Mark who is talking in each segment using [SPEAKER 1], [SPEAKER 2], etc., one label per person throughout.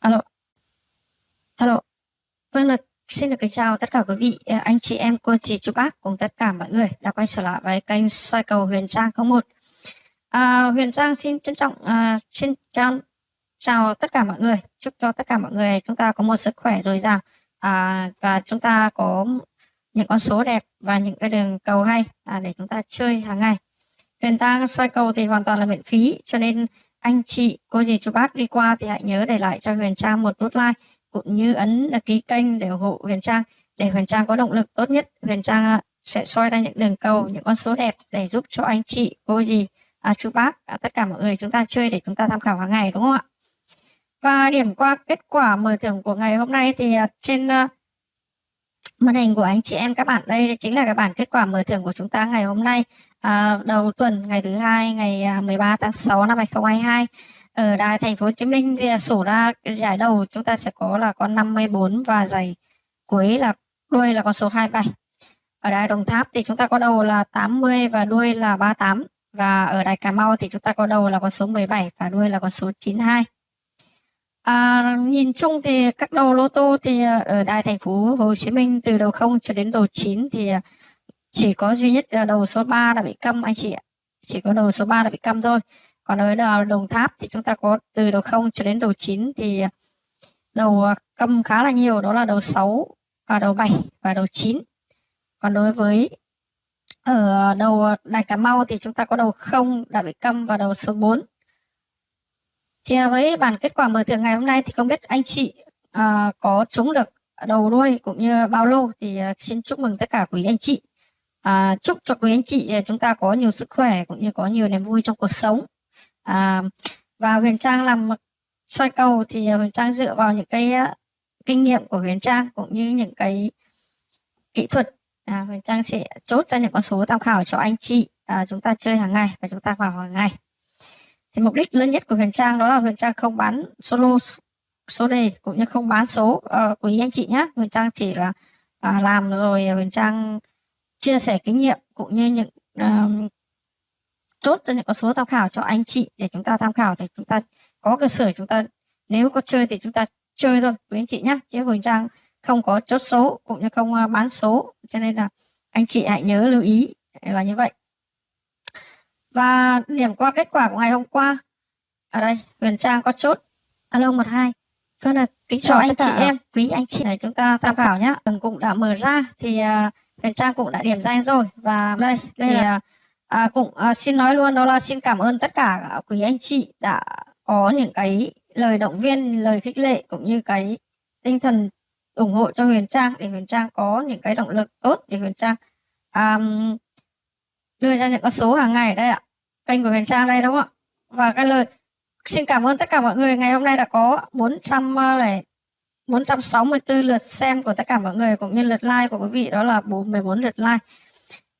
[SPEAKER 1] Alo. Alo. Vâng là xin được kính chào tất cả quý vị, à, anh chị em, cô chị, chú bác cùng tất cả mọi người đã quay trở lại với kênh soi cầu Huyền Trang 01. À, Huyền Trang xin trân trọng à, xin chào, chào tất cả mọi người, chúc cho tất cả mọi người chúng ta có một sức khỏe dồi dào à, và chúng ta có những con số đẹp và những cái đường cầu hay à, để chúng ta chơi hàng ngày. Huyền Trang soi cầu thì hoàn toàn là miễn phí cho nên anh chị, cô dì, chú bác đi qua thì hãy nhớ để lại cho Huyền Trang một nút like cũng như ấn đăng ký kênh để ủng hộ Huyền Trang để Huyền Trang có động lực tốt nhất. Huyền Trang à, sẽ soi ra những đường cầu, những con số đẹp để giúp cho anh chị, cô dì, à, chú bác, à, tất cả mọi người chúng ta chơi để chúng ta tham khảo hàng ngày đúng không ạ? Và điểm qua kết quả mở thưởng của ngày hôm nay thì à, trên uh, màn hình của anh chị em các bạn đây chính là cái bản kết quả mở thưởng của chúng ta ngày hôm nay à, đầu tuần ngày thứ hai ngày à, 13 tháng 6 năm 2022 ở đài thành phố Hồ Chí Minh thì sổ ra giải đầu chúng ta sẽ có là con 54 và giải cuối là đuôi là con số 27 ở đài Đồng Tháp thì chúng ta có đầu là 80 và đuôi là 38 và ở đài Cà Mau thì chúng ta có đầu là con số 17 và đuôi là con số 92 À, nhìn chung thì các đầu lô tô thì à, ở đài thành phố Hồ Chí Minh từ đầu 0 cho đến đầu 9 thì à, chỉ có duy nhất là đầu số 3 là bị câm anh chị ạ. Chỉ có đầu số 3 là bị câm thôi. Còn ở Đồng Tháp thì chúng ta có từ đầu 0 cho đến đầu 9 thì à, đầu câm khá là nhiều đó là đầu 6 và đầu 7 và đầu 9. Còn đối với ở đầu Đài Cà Mau thì chúng ta có đầu 0 đã bị câm và đầu số 4. Thì với bản kết quả mở thưởng ngày hôm nay thì không biết anh chị uh, có trúng được đầu đuôi cũng như bao lô thì uh, xin chúc mừng tất cả quý anh chị. Uh, chúc cho quý anh chị uh, chúng ta có nhiều sức khỏe cũng như có nhiều niềm vui trong cuộc sống. Uh, và Huyền Trang làm soi cầu thì Huyền Trang dựa vào những cái uh, kinh nghiệm của Huyền Trang cũng như những cái kỹ thuật. À, Huyền Trang sẽ chốt ra những con số tham khảo cho anh chị. À, chúng ta chơi hàng ngày và chúng ta vào hàng ngày mục đích lớn nhất của Huyền Trang đó là Huyền Trang không bán solo số đề cũng như không bán số ờ, uh, quý anh chị nhé Huyền Trang chỉ là uh, làm rồi Huyền Trang chia sẻ kinh nghiệm cũng như những uh, chốt ra những con số tham khảo cho anh chị để chúng ta tham khảo để chúng ta có cơ sở chúng ta nếu có chơi thì chúng ta chơi thôi quý anh chị nhé chứ Huyền Trang không có chốt số cũng như không uh, bán số cho nên là anh chị hãy nhớ lưu ý là như vậy và điểm qua kết quả của ngày hôm qua. Ở đây Huyền Trang có chốt. Alo 12 Vâng là kính chào anh chị em, quý anh chị này chúng ta tham khảo nhé. Tầng cũng đã mở ra thì uh, Huyền Trang cũng đã điểm danh rồi. Và đây đây thì, là à, cũng à, xin nói luôn đó là xin cảm ơn tất cả quý anh chị đã có những cái lời động viên, lời khích lệ cũng như cái tinh thần ủng hộ cho Huyền Trang để Huyền Trang có những cái động lực tốt để Huyền Trang um, đưa ra những con số hàng ngày đây ạ. Kênh của Huyền Trang đây đúng không ạ? Và cái lời xin cảm ơn tất cả mọi người. Ngày hôm nay đã có 400 ờ, này 464 lượt xem của tất cả mọi người cũng như lượt like của quý vị đó là 14 lượt like.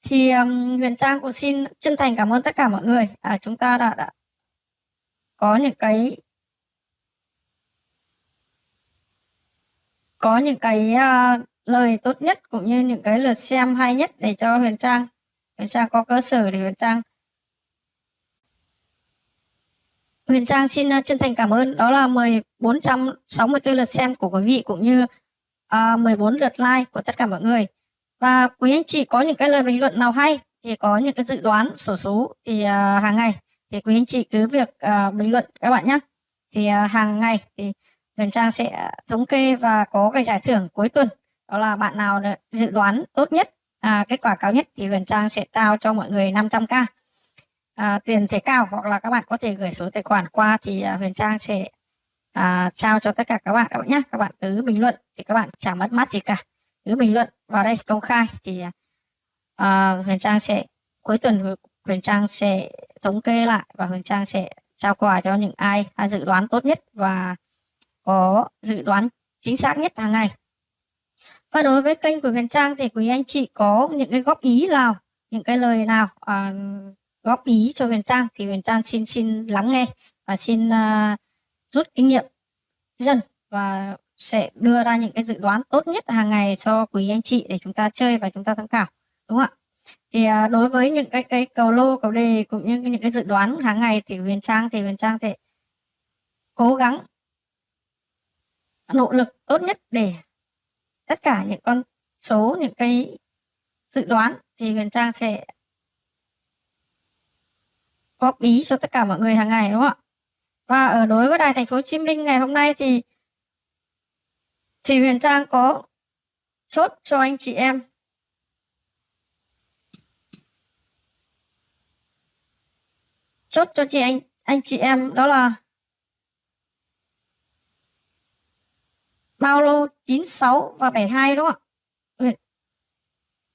[SPEAKER 1] Thì um, Huyền Trang cũng xin chân thành cảm ơn tất cả mọi người. À, chúng ta đã, đã có những cái có những cái uh, lời tốt nhất cũng như những cái lượt xem hay nhất để cho Huyền Trang Huyền Trang có cơ sở để Huyền Trang Huyền Trang xin ờ, chân thành cảm ơn. Đó là 1464 lượt xem của quý vị cũng như ờ, uh, 14 lượt like của tất cả mọi người. Và quý anh chị có những cái lời bình luận nào hay thì có những cái dự đoán sổ số thì uh, hàng ngày thì quý anh chị cứ việc uh, bình luận các bạn nhé thì uh, hàng ngày thì Huyền Trang sẽ thống kê và có cái giải thưởng cuối tuần. Đó là bạn nào dự đoán tốt nhất? À, kết quả cao nhất thì Huyền Trang sẽ trao cho mọi người 500k à, tiền thể cao hoặc là các bạn có thể gửi số tài khoản qua thì à, Huyền Trang sẽ à, trao cho tất cả các bạn các bạn nhé các bạn cứ bình luận thì các bạn chẳng mất mát gì cả. Cứ bình luận vào đây công khai thì à, Huyền Trang sẽ cuối tuần Huyền Trang sẽ thống kê lại và Huyền Trang sẽ trao quà cho những ai à, dự đoán tốt nhất và có dự đoán chính xác nhất hàng ngày và đối với kênh của Huyền Trang thì quý anh chị có những cái góp ý nào những cái lời nào à, góp ý cho Huyền Trang thì Huyền Trang xin xin lắng nghe và xin uh, rút kinh nghiệm dần và sẽ đưa ra những cái dự đoán tốt nhất hàng ngày cho quý anh chị để chúng ta chơi và chúng ta tham khảo đúng không ạ? Thì uh, đối với những cái cái cầu lô cầu đề cũng như những cái dự đoán hàng ngày thì Huyền Trang thì Huyền Trang sẽ cố gắng nỗ lực tốt nhất để tất cả những con số, những cái dự đoán thì Huyền Trang sẽ góp ý cho tất cả mọi người hàng ngày, đúng không ạ? Và ở đối với Đài Thành phố Hồ Chí Minh ngày hôm nay thì thì Huyền Trang có chốt cho anh chị em chốt cho chị anh anh chị em đó là bao lô 96 và 72 đúng không ạ?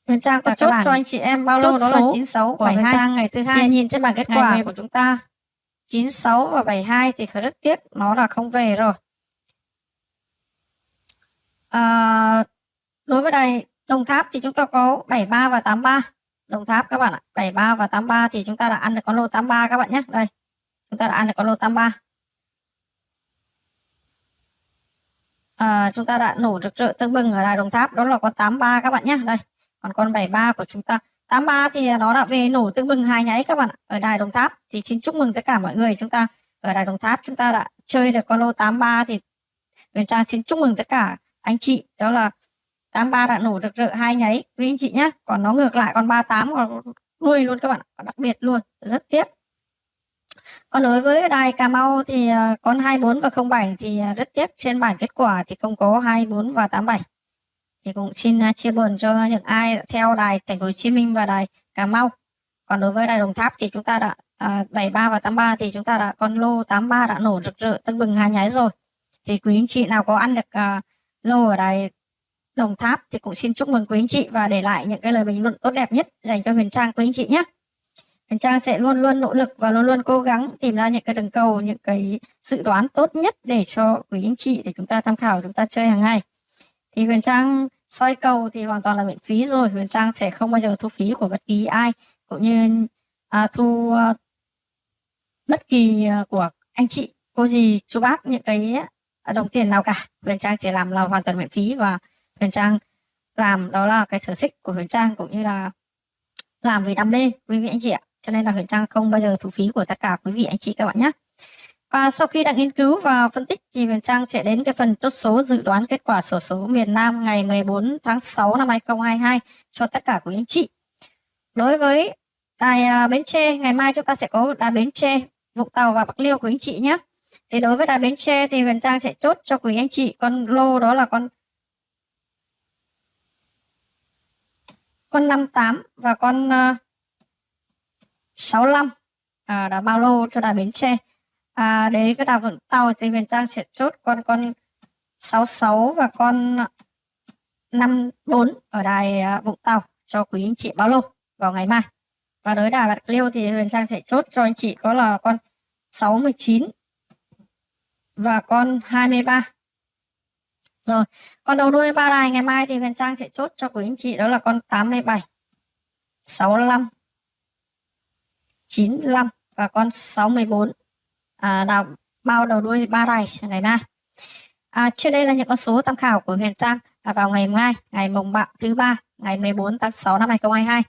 [SPEAKER 1] Huyền, Trang có chốt cho anh chị em bao lô đó là 96 và 72 ngày thứ hai nhìn trên bảng kết quả của chúng ta 96 và 72 thì rất tiếc nó là không về rồi. À, đối với đài Đồng Tháp thì chúng ta có 73 và 83. Đồng Tháp các bạn ạ, 73 và 83 thì chúng ta đã ăn được con lô 83 các bạn nhé. Đây. Chúng ta đã ăn được con lô 83. À, chúng ta đã nổ rực rỡ tương bừng ở đài Đồng Tháp đó là con 83 các bạn nhé. Đây. Còn con 73 của chúng ta 83 thì nó đã về nổ tương bừng hai nháy các bạn ạ. Ở đài Đồng Tháp thì xin chúc mừng tất cả mọi người chúng ta ở đài Đồng Tháp chúng ta đã chơi được con lô 83 thì Huyền Trang xin chúc mừng tất cả anh chị đó là 83 đã nổ rực rỡ hai nháy quý anh chị nhé còn nó ngược lại con 38 còn đuôi luôn các bạn đặc biệt luôn rất tiếc còn đối với đài Cà Mau thì ờ, con 24 và 07 thì ờ, rất tiếc. Trên bản kết quả thì không có 24 và 87 thì cũng xin chia buồn cho những ai theo đài Thành phố Hồ Chí Minh và đài Cà Mau. Còn đối với đài Đồng Tháp thì chúng ta đã à, 73 và 83 thì chúng ta đã con lô 83 đã nổ rực rỡ tưng bừng hai nháy rồi. Thì quý anh chị nào có ăn được à, lô ở đài Đồng Tháp thì cũng xin chúc mừng quý anh chị và để lại những cái lời bình luận tốt đẹp nhất dành cho Huyền Trang quý anh chị nhé. Huyền Trang sẽ luôn luôn nỗ lực và luôn luôn cố gắng tìm ra những cái đường cầu, những cái dự đoán tốt nhất để cho quý anh chị để chúng ta tham khảo chúng ta chơi hàng ngày. Thì Huyền Trang soi cầu thì hoàn toàn là miễn phí rồi. Huyền Trang sẽ không bao giờ thu phí của bất kỳ ai cũng như à, thu à, bất kỳ à, của anh chị, cô gì, chú bác những cái à, đồng tiền nào cả. Huyền Trang sẽ làm là hoàn toàn miễn phí và Huyền Trang làm đó là cái sở thích của Huyền Trang cũng như là làm vì đam mê quý vị anh chị ạ cho nên là Huyền Trang không bao giờ thu phí của tất cả quý vị anh chị các bạn nhé. Và sau khi đã nghiên cứu và phân tích thì Huyền Trang sẽ đến cái phần chốt số dự đoán kết quả sổ số miền Nam ngày 14 tháng 6 năm 2022 cho tất cả quý anh chị. Đối với đài à, Bến Tre ngày mai chúng ta sẽ có đài Bến Tre Vũng Tàu và Bạc Liêu quý anh chị nhé. Thì đối với đài Bến Tre thì Huyền Trang sẽ chốt cho quý anh chị con lô đó là con con 58 và con uh, 65 à, đã bao lô cho đà Bến Tre. À, đấy với đà Vũng Tàu thì Huyền Trang sẽ chốt con con 66 và con 54 ở đài à, Vũng Tàu cho quý anh chị bao lô vào ngày mai. Và đối đà Bạc Liêu thì Huyền Trang sẽ chốt cho anh chị có là con 69 và con 23 rồi, con đầu đuôi ba đài ngày mai thì Huyền Trang sẽ chốt cho quý anh chị đó là con 87, 65, 95 và con 64. À, đào bao đầu đuôi ba đài ngày mai. À, trên đây là những con số tham khảo của Huyền Trang à, vào ngày mai, ngày mùng bạo thứ ba, ngày 14 tháng 6 năm 2022.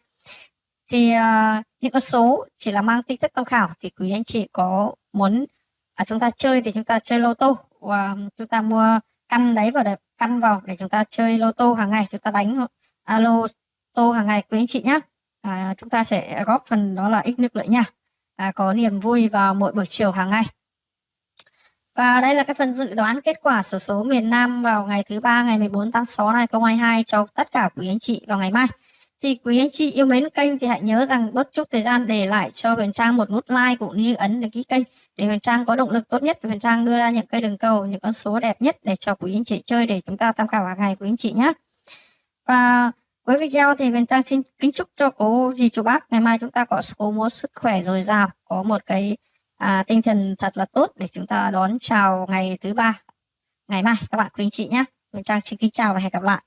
[SPEAKER 1] Thì à, những con số chỉ là mang tính chất tham khảo thì quý anh chị có muốn à, chúng ta chơi thì chúng ta chơi lô tô và chúng ta mua căn đấy vào để căn vào để chúng ta chơi lô tô hàng ngày chúng ta đánh à, lô tô hàng ngày quý anh chị nhé à, chúng ta sẽ góp phần đó là ích nước lợi nha. À, có niềm vui vào mỗi buổi chiều hàng ngày. Và đây là cái phần dự đoán kết quả sổ số, số miền Nam vào ngày thứ ba ngày 14 tháng 6 năm 2022 cho tất cả quý anh chị vào ngày mai. Thì quý anh chị yêu mến kênh thì hãy nhớ rằng bớt chút thời gian để lại cho Huyền Trang một nút like cũng như ấn đăng ký kênh để Huyền Trang có động lực tốt nhất. Huyền Trang đưa ra những cây đường cầu những con số đẹp nhất để cho quý anh chị chơi để chúng ta tham khảo hàng ngày quý anh chị nhé và với video thì mình Trang xin kính chúc cho cô dì chú bác. Ngày mai chúng ta có số một sức khỏe dồi dào có một cái à, tinh thần thật là tốt để chúng ta đón chào ngày thứ ba ngày mai. Các bạn quý anh chị nhé mình Trang xin kính chào và hẹn gặp lại.